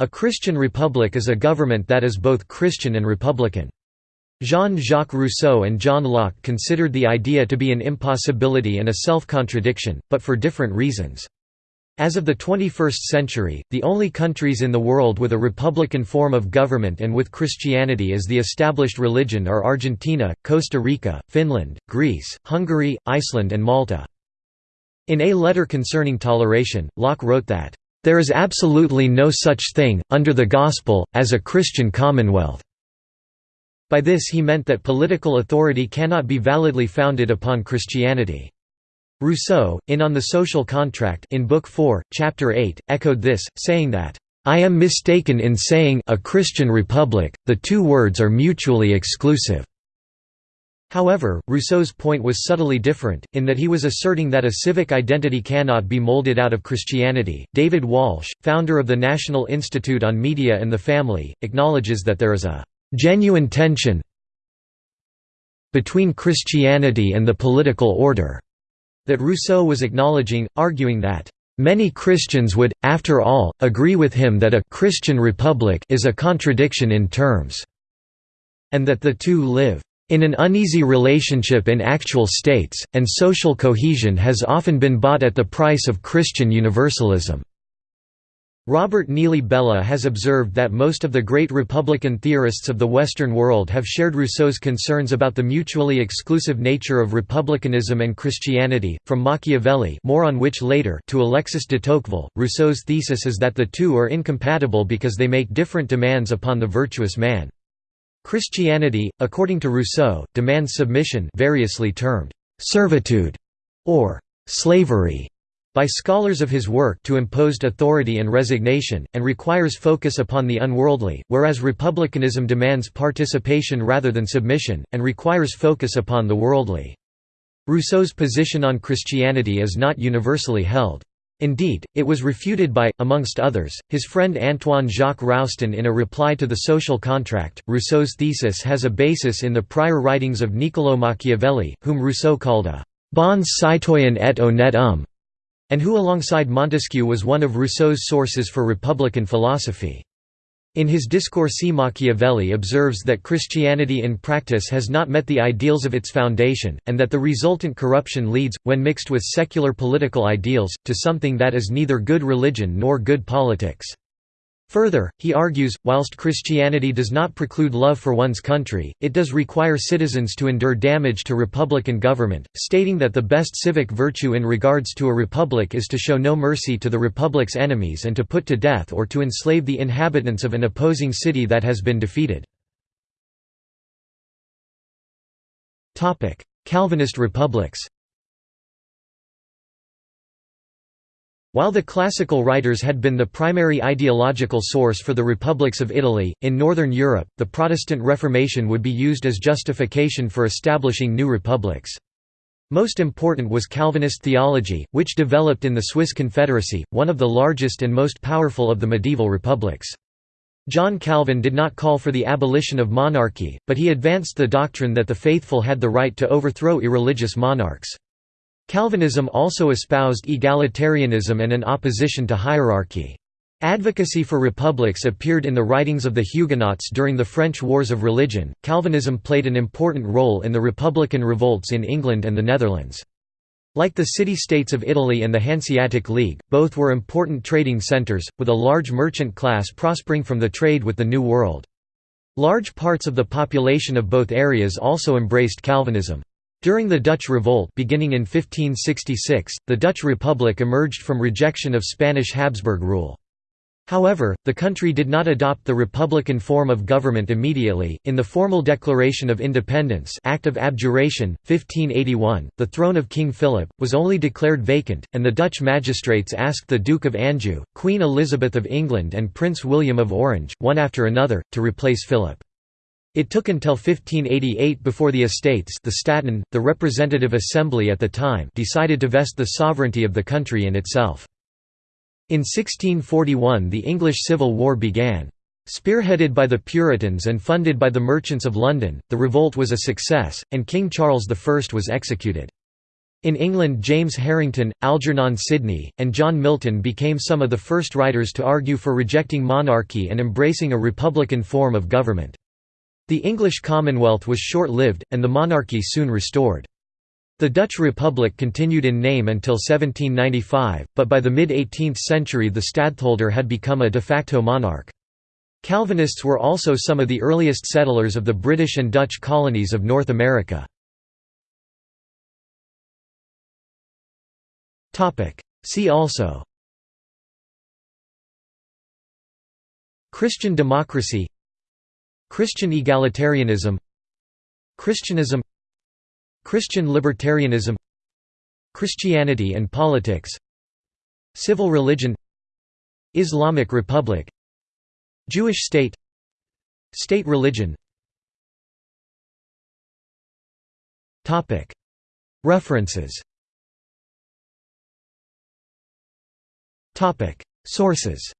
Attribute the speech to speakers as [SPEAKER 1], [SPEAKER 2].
[SPEAKER 1] A Christian republic is a government that is both Christian and republican. Jean-Jacques Rousseau and John Locke considered the idea to be an impossibility and a self-contradiction, but for different reasons. As of the 21st century, the only countries in the world with a republican form of government and with Christianity as the established religion are Argentina, Costa Rica, Finland, Greece, Hungary, Iceland and Malta. In a letter concerning toleration, Locke wrote that, "...there is absolutely no such thing, under the Gospel, as a Christian commonwealth." By this he meant that political authority cannot be validly founded upon Christianity. Rousseau, in On the Social Contract in Book 4, Chapter 8, echoed this, saying that, "...I am mistaken in saying a Christian republic, the two words are mutually exclusive." However, Rousseau's point was subtly different, in that he was asserting that a civic identity cannot be molded out of Christianity. David Walsh, founder of the National Institute on Media and the Family, acknowledges that there is a genuine tension between Christianity and the political order that Rousseau was acknowledging, arguing that Many Christians would, after all, agree with him that a «Christian republic» is a contradiction in terms, and that the two live in an uneasy relationship in actual states, and social cohesion has often been bought at the price of Christian universalism. Robert Neelly Bellah has observed that most of the great Republican theorists of the Western world have shared Rousseau's concerns about the mutually exclusive nature of republicanism and Christianity, from Machiavelli more on which later to Alexis de Tocqueville. Rousseau's thesis is that the two are incompatible because they make different demands upon the virtuous man. Christianity, according to Rousseau, demands submission variously termed «servitude» or «slavery» by scholars of his work to imposed authority and resignation, and requires focus upon the unworldly, whereas republicanism demands participation rather than submission, and requires focus upon the worldly. Rousseau's position on Christianity is not universally held. Indeed, it was refuted by, amongst others, his friend Antoine Jacques Roustan in a reply to the Social Contract. Rousseau's thesis has a basis in the prior writings of Niccolò Machiavelli, whom Rousseau called a bon citoyen et honnête homme, and who alongside Montesquieu was one of Rousseau's sources for republican philosophy. In his Discorsi Machiavelli observes that Christianity in practice has not met the ideals of its foundation, and that the resultant corruption leads, when mixed with secular political ideals, to something that is neither good religion nor good politics. Further, he argues, whilst Christianity does not preclude love for one's country, it does require citizens to endure damage to republican government, stating that the best civic virtue in regards to a republic is to show no mercy to the republic's enemies and to put to death or to enslave the inhabitants of an opposing city that has been defeated. Calvinist republics While the classical writers had been the primary ideological source for the republics of Italy, in Northern Europe, the Protestant Reformation would be used as justification for establishing new republics. Most important was Calvinist theology, which developed in the Swiss Confederacy, one of the largest and most powerful of the medieval republics. John Calvin did not call for the abolition of monarchy, but he advanced the doctrine that the faithful had the right to overthrow irreligious monarchs. Calvinism also espoused egalitarianism and an opposition to hierarchy. Advocacy for republics appeared in the writings of the Huguenots during the French Wars of Religion. Calvinism played an important role in the republican revolts in England and the Netherlands. Like the city-states of Italy and the Hanseatic League, both were important trading centres, with a large merchant class prospering from the trade with the New World. Large parts of the population of both areas also embraced Calvinism. During the Dutch Revolt beginning in 1566, the Dutch Republic emerged from rejection of Spanish Habsburg rule. However, the country did not adopt the republican form of government immediately. In the formal Declaration of Independence Act of Abjuration, 1581, the throne of King Philip, was only declared vacant, and the Dutch magistrates asked the Duke of Anjou, Queen Elizabeth of England and Prince William of Orange, one after another, to replace Philip. It took until 1588 before the Estates the Staten, the representative assembly at the time decided to vest the sovereignty of the country in itself. In 1641 the English Civil War began. Spearheaded by the Puritans and funded by the merchants of London, the revolt was a success, and King Charles I was executed. In England James Harrington, Algernon Sidney, and John Milton became some of the first writers to argue for rejecting monarchy and embracing a republican form of government. The English Commonwealth was short-lived, and the monarchy soon restored. The Dutch Republic continued in name until 1795, but by the mid-18th century the stadtholder had become a de facto monarch. Calvinists were also some of the earliest settlers of the British and Dutch colonies of North America. See also Christian democracy Christian egalitarianism Christianism Christian libertarianism Christianity and politics Civil religion Islamic Republic Jewish state State religion. References. Sources